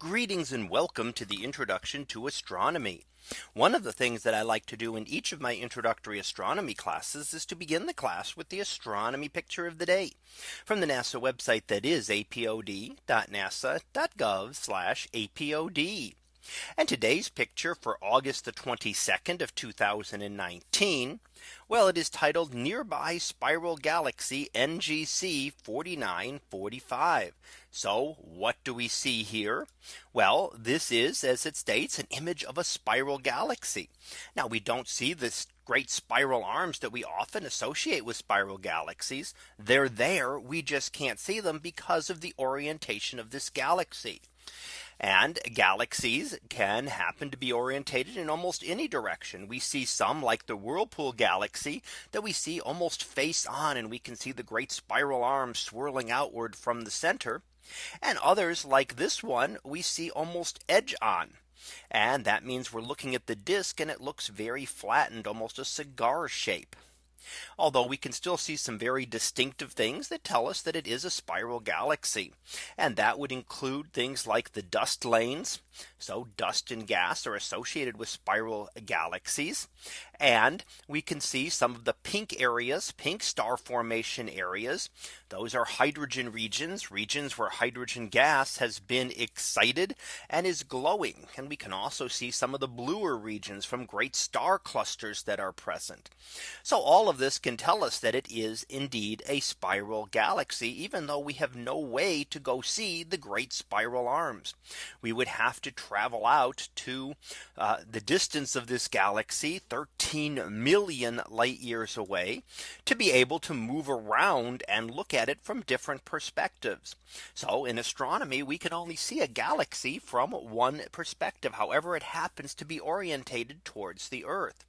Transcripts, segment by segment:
Greetings and welcome to the introduction to astronomy. One of the things that I like to do in each of my introductory astronomy classes is to begin the class with the astronomy picture of the day from the NASA website that is apod.nasa.gov apod. And today's picture for August the 22nd of 2019. Well, it is titled Nearby Spiral Galaxy NGC 4945. So what do we see here? Well, this is, as it states, an image of a spiral galaxy. Now we don't see this great spiral arms that we often associate with spiral galaxies. They're there. We just can't see them because of the orientation of this galaxy. And galaxies can happen to be orientated in almost any direction. We see some like the Whirlpool galaxy that we see almost face on and we can see the great spiral arms swirling outward from the center. And others like this one we see almost edge on. And that means we're looking at the disk and it looks very flattened almost a cigar shape. Although we can still see some very distinctive things that tell us that it is a spiral galaxy. And that would include things like the dust lanes. So dust and gas are associated with spiral galaxies. And we can see some of the pink areas, pink star formation areas. Those are hydrogen regions, regions where hydrogen gas has been excited and is glowing. And we can also see some of the bluer regions from great star clusters that are present. So all of this can tell us that it is indeed a spiral galaxy, even though we have no way to go see the great spiral arms. We would have to travel out to uh, the distance of this galaxy 13 million light years away to be able to move around and look at it from different perspectives. So in astronomy, we can only see a galaxy from one perspective, however it happens to be orientated towards the Earth.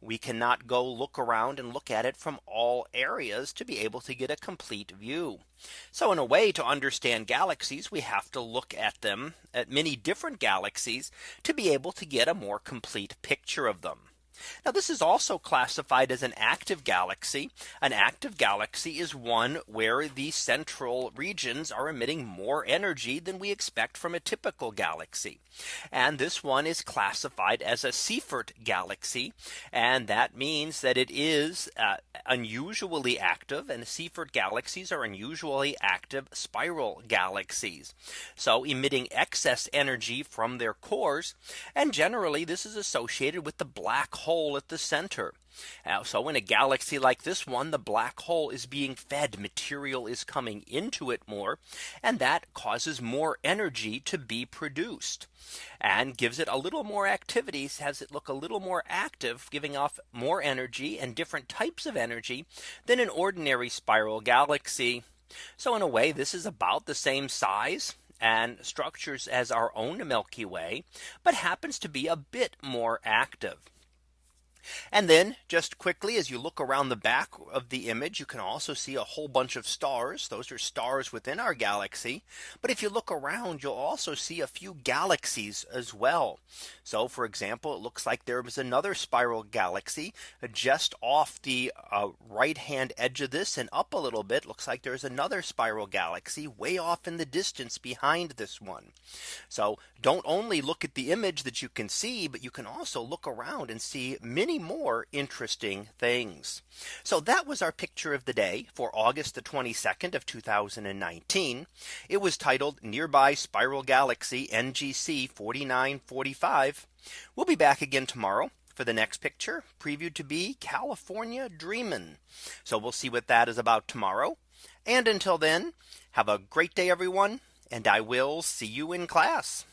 We cannot go look around and look at it from all areas to be able to get a complete view. So in a way to understand galaxies, we have to look at them at many different galaxies to be able to get a more complete picture of them. Now this is also classified as an active galaxy. An active galaxy is one where the central regions are emitting more energy than we expect from a typical galaxy. And this one is classified as a Seyfert galaxy. And that means that it is uh, unusually active and Seyfert galaxies are unusually active spiral galaxies. So emitting excess energy from their cores. And generally this is associated with the black hole at the center. Uh, so in a galaxy like this one, the black hole is being fed material is coming into it more. And that causes more energy to be produced and gives it a little more activities has it look a little more active giving off more energy and different types of energy than an ordinary spiral galaxy. So in a way this is about the same size and structures as our own Milky Way, but happens to be a bit more active. And then just quickly as you look around the back of the image, you can also see a whole bunch of stars. Those are stars within our galaxy. But if you look around, you'll also see a few galaxies as well. So for example, it looks like there was another spiral galaxy just off the uh, right hand edge of this and up a little bit looks like there's another spiral galaxy way off in the distance behind this one. So don't only look at the image that you can see, but you can also look around and see more interesting things. So that was our picture of the day for August the 22nd of 2019. It was titled Nearby Spiral Galaxy NGC 4945. We'll be back again tomorrow for the next picture previewed to be California Dreamin'. So we'll see what that is about tomorrow. And until then, have a great day, everyone. And I will see you in class.